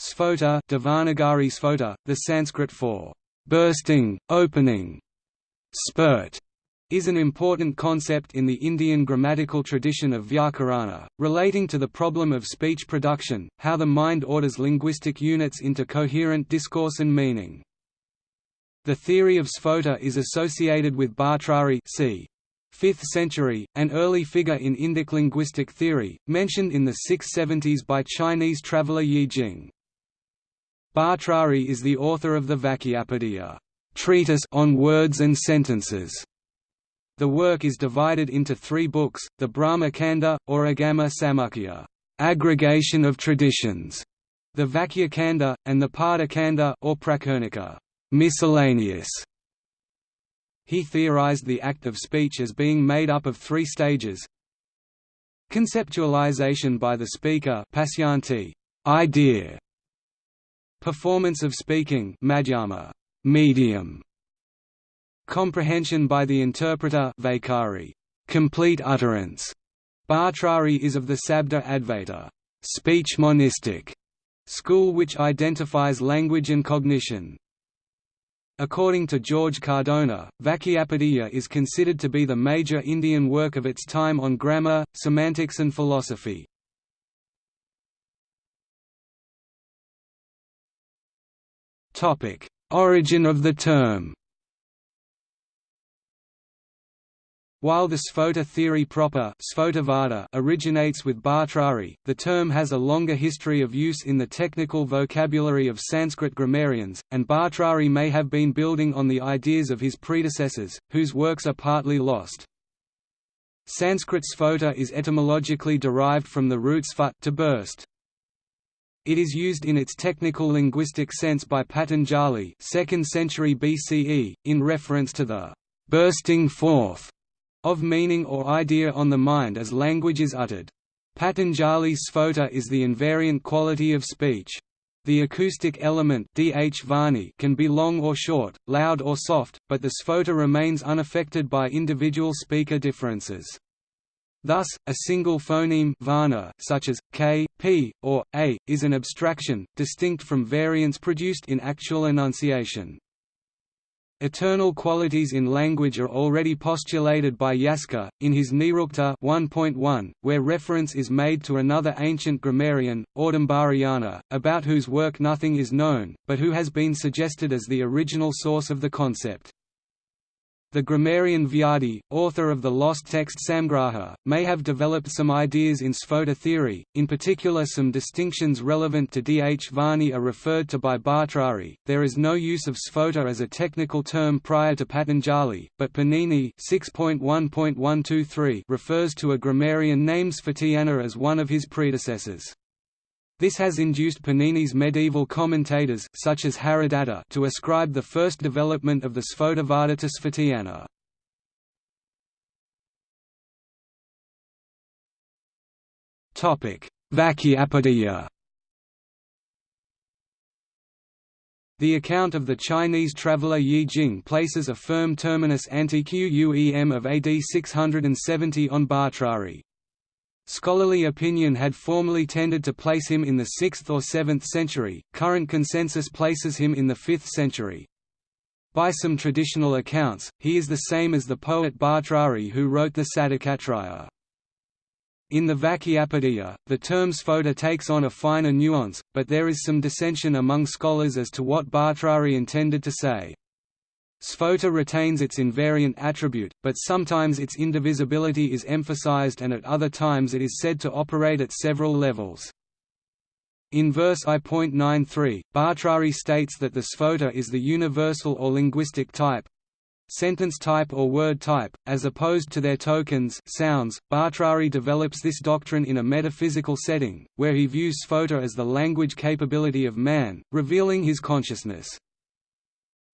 Sphota Devanagari Sphota, the Sanskrit for bursting, opening. Sphota is an important concept in the Indian grammatical tradition of Vyakarana, relating to the problem of speech production, how the mind orders linguistic units into coherent discourse and meaning. The theory of Sphota is associated with Bhartrhari c. 5th century, an early figure in Indic linguistic theory, mentioned in the 670s by Chinese traveller Yi Jing. Bhartrhari is the author of the Vakyapadiya treatise on words and sentences, the work is divided into three books, the Brahma Kanda, or Agama Samuccaya aggregation of traditions, the Vakya Kanda, and the Pada Kanda or Prakirnaka miscellaneous. He theorized the act of speech as being made up of three stages Conceptualization by the speaker idea, Performance of speaking madhyama, medium, Comprehension by the interpreter Vaikhari, complete utterance. Bhartrhari is of the Sabda Advaita speech monistic school which identifies language and cognition. According to George Cardona, Vakyapadiya is considered to be the major Indian work of its time on grammar, semantics and philosophy. Origin of the term While the Sphota theory proper originates with Bhartrhari, the term has a longer history of use in the technical vocabulary of Sanskrit grammarians, and Bhartrhari may have been building on the ideas of his predecessors, whose works are partly lost. Sanskrit sphota is etymologically derived from the root sphut to burst. It is used in its technical linguistic sense by Patanjali 2nd century BCE, in reference to the «bursting forth» of meaning or idea on the mind as language is uttered. Patanjali's sphota is the invariant quality of speech. The acoustic element can be long or short, loud or soft, but the sphota remains unaffected by individual speaker differences. Thus, a single phoneme varna, such as k, p, or a, is an abstraction, distinct from variants produced in actual enunciation. Eternal qualities in language are already postulated by Yaska, in his Nirukta 1.1, where reference is made to another ancient grammarian, Audumbarayana, about whose work nothing is known, but who has been suggested as the original source of the concept. The grammarian Vyadi, author of the lost text Samgraha, may have developed some ideas in Sphota theory, in particular some distinctions relevant to Dhvani are referred to by Bhartrhari. There is no use of Sphota as a technical term prior to Patanjali, but Panini 6.1.123 refers to a grammarian named Sphotayana as one of his predecessors. This has induced Panini's medieval commentators such as Haradatta to ascribe the first development of the Sphotavada to Sphotayana. Vakyapadiya The account of the Chinese traveller Yi Jing places a firm terminus ante Quem of AD 670 on Bhartrhari. Scholarly opinion had formerly tended to place him in the 6th or 7th century, current consensus places him in the 5th century. By some traditional accounts, he is the same as the poet Bhartrhari who wrote the Satakatraya. In the Vakyapadiya, the term sphota takes on a finer nuance, but there is some dissension among scholars as to what Bhartrhari intended to say. Sphota retains its invariant attribute, but sometimes its indivisibility is emphasized and at other times it is said to operate at several levels. In verse I.93, Bhartrhari states that the sphota is the universal or linguistic type, sentence type or word type, as opposed to their tokens sounds. Bhartrhari develops this doctrine in a metaphysical setting, where he views sphota as the language capability of man, revealing his consciousness.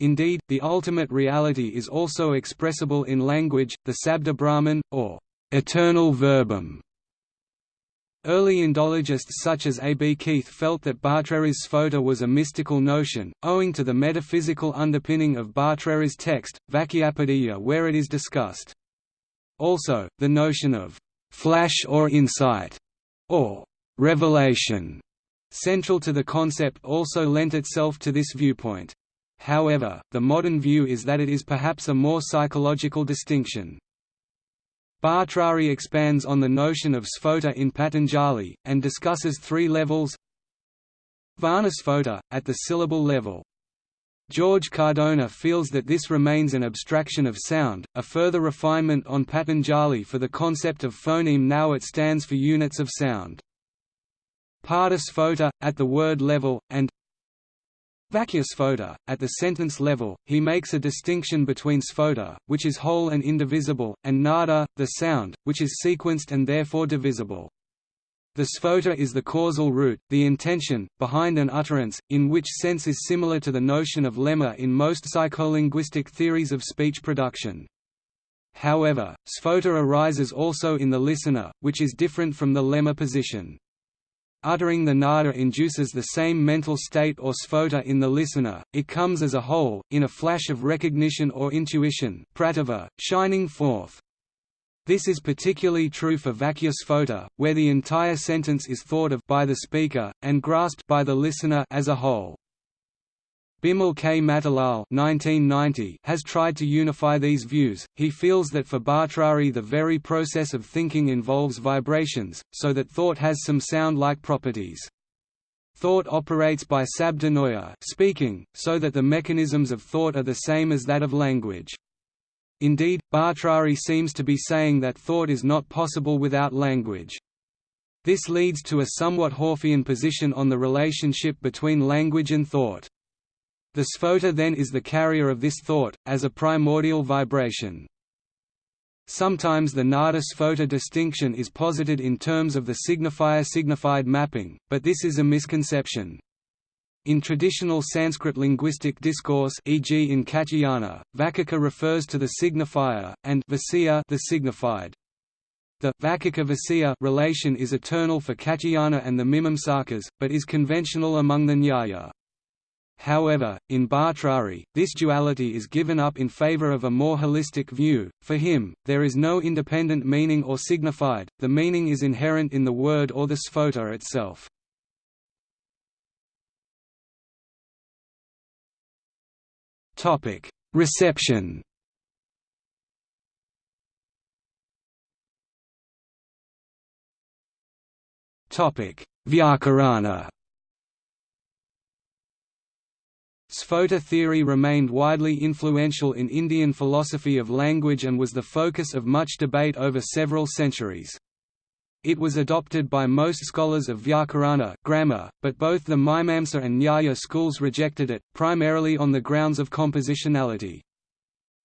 Indeed, the ultimate reality is also expressible in language, the Sabda Brahman, or eternal verbum. Early Indologists such as A. B. Keith felt that Bhartrhari's sphota was a mystical notion, owing to the metaphysical underpinning of Bhartrhari's text, Vakyapadiya where it is discussed. Also, the notion of «flash or insight» or «revelation» central to the concept also lent itself to this viewpoint. However, the modern view is that it is perhaps a more psychological distinction. Bhartrhari expands on the notion of sphota in Patanjali, and discusses three levels Varnasphota, at the syllable level. George Cardona feels that this remains an abstraction of sound, a further refinement on Patanjali for the concept of phoneme now it stands for units of sound. Padasphota, at the word level, and Vakyasphota, at the sentence level, he makes a distinction between sphota, which is whole and indivisible, and nada, the sound, which is sequenced and therefore divisible. The sphota is the causal root, the intention, behind an utterance, in which sense is similar to the notion of lemma in most psycholinguistic theories of speech production. However, sphota arises also in the listener, which is different from the lemma position. Uttering the nada induces the same mental state or sphota in the listener, it comes as a whole, in a flash of recognition or intuition pratibha, shining forth. This is particularly true for Vakyasphota, where the entire sentence is thought of by the speaker, and grasped by the listener as a whole. Bimal K. Matilal has tried to unify these views. He feels that for Bhartrhari the very process of thinking involves vibrations, so that thought has some sound-like properties. Thought operates by sabdanaya speaking, so that the mechanisms of thought are the same as that of language. Indeed, Bhartrhari seems to be saying that thought is not possible without language. This leads to a somewhat Whorfian position on the relationship between language and thought. The sphota then is the carrier of this thought, as a primordial vibration. Sometimes the nada-sphota distinction is posited in terms of the signifier-signified mapping, but this is a misconception. In traditional Sanskrit linguistic discourse e.g. in Katyayana, Vacaka refers to the signifier, and Vacya the signified. The Vacaka-Vasya relation is eternal for Katyayana and the Mimamsakas, but is conventional among the Nyaya. However, in Bhartrhari, this duality is given up in favor of a more holistic view. For him, there is no independent meaning or signified, the meaning is inherent in the word or the sphota itself. Reception Vyakarana Sphota theory remained widely influential in Indian philosophy of language and was the focus of much debate over several centuries. It was adopted by most scholars of Vyakarana grammar, but both the Mimamsa and Nyaya schools rejected it, primarily on the grounds of compositionality.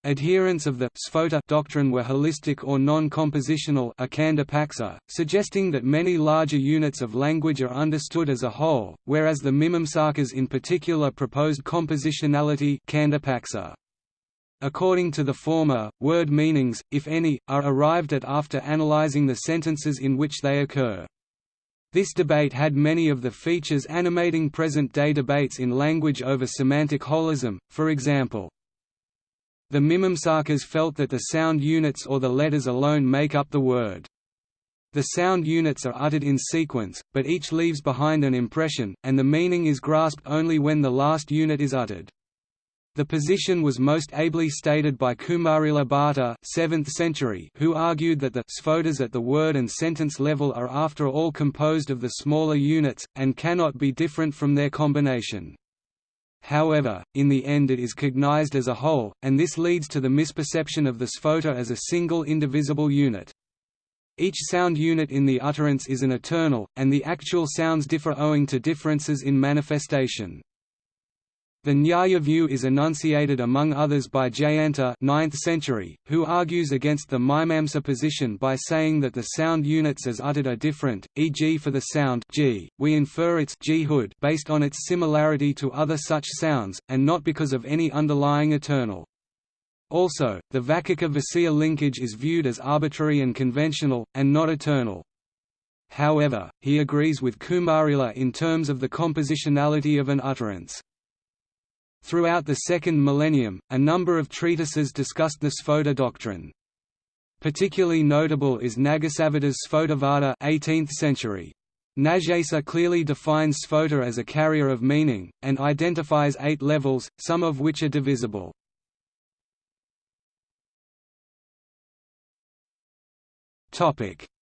Adherents of the Sphota doctrine were holistic or non-compositional suggesting that many larger units of language are understood as a whole, whereas the Mimamsakas in particular proposed compositionality According to the former, word meanings, if any, are arrived at after analyzing the sentences in which they occur. This debate had many of the features animating present-day debates in language over semantic holism, for example, the Mimamsakas felt that the sound units or the letters alone make up the word. The sound units are uttered in sequence, but each leaves behind an impression, and the meaning is grasped only when the last unit is uttered. The position was most ably stated by Kumarila Bhatta 7th century, who argued that the sphotas at the word and sentence level are after all composed of the smaller units, and cannot be different from their combination. However, in the end it is cognized as a whole, and this leads to the misperception of the sphota as a single indivisible unit. Each sound unit in the utterance is an eternal, and the actual sounds differ owing to differences in manifestation. The Nyaya view is enunciated among others by Jayanta 9th century, who argues against the Mimamsa position by saying that the sound units as uttered are different, e.g. for the sound g, we infer its g-hood based on its similarity to other such sounds, and not because of any underlying eternal. Also, the Vacaka-Vasya linkage is viewed as arbitrary and conventional, and not eternal. However, he agrees with Kumarila in terms of the compositionality of an utterance. Throughout the second millennium, a number of treatises discussed the Sphota doctrine. Particularly notable is Nagasavada's Sphotavada 18th century. Nagesha clearly defines Sphota as a carrier of meaning, and identifies eight levels, some of which are divisible.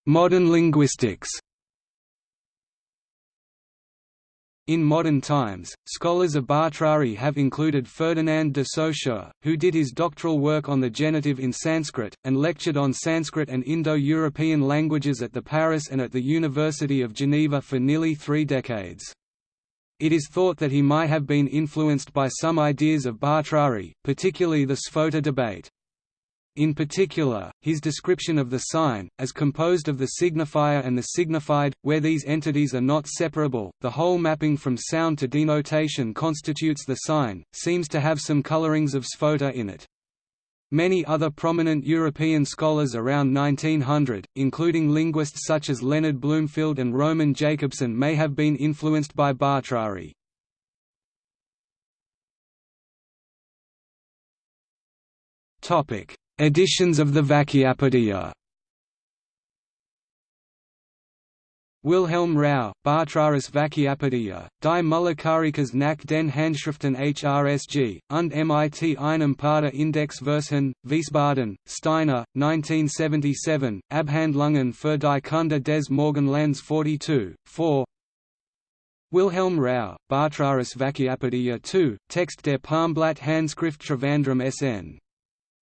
Modern linguistics In modern times, scholars of Bhartrhari have included Ferdinand de Saussure, who did his doctoral work on the genitive in Sanskrit, and lectured on Sanskrit and Indo-European languages at the Paris and at the University of Geneva for nearly three decades. It is thought that he might have been influenced by some ideas of Bhartrhari, particularly the Sphota debate. In particular, his description of the sign, as composed of the signifier and the signified, where these entities are not separable, the whole mapping from sound to denotation constitutes the sign, seems to have some colorings of Sphota in it. Many other prominent European scholars around 1900, including linguists such as Leonard Bloomfield and Roman Jakobson may have been influenced by Bhartrhari. Editions of the Vakyapadiya Wilhelm Rau, Bhartrharis Vakyapadiya, Die Mulakarikas nach den Handschriften HRSG, und mit einem Paar Index Versen, Wiesbaden, Steiner, 1977, Abhandlungen für die Kunde des Morgenlands 42, 4 Wilhelm Rau, Bhartrharis Vakyapadiya 2, Text der Palmblatt Handschrift Trivandrum SN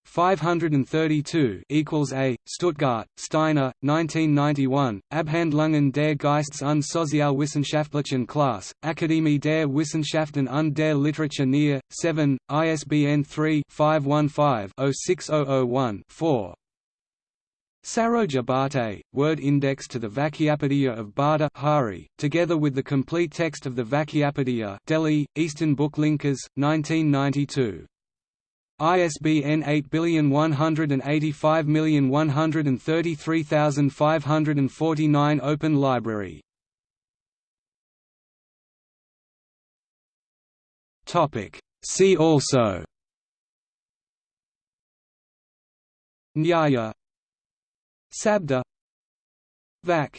532 equals A. Stuttgart, Steiner, 1991. Abhandlungen der Geistes- und Sozialwissenschaftlichen Klasse, Akademie der Wissenschaften und der Literatur Nähe, 7, ISBN 3-515-06001-4. Saroja Bhate, word index to the Vakyapadiya of Bhartrhari, together with the complete text of the Vakyapadiya Delhi, Eastern Book Linkers, 1992. ISBN 8185133549 Open Library. See also. Nyaya. Sabda. Vak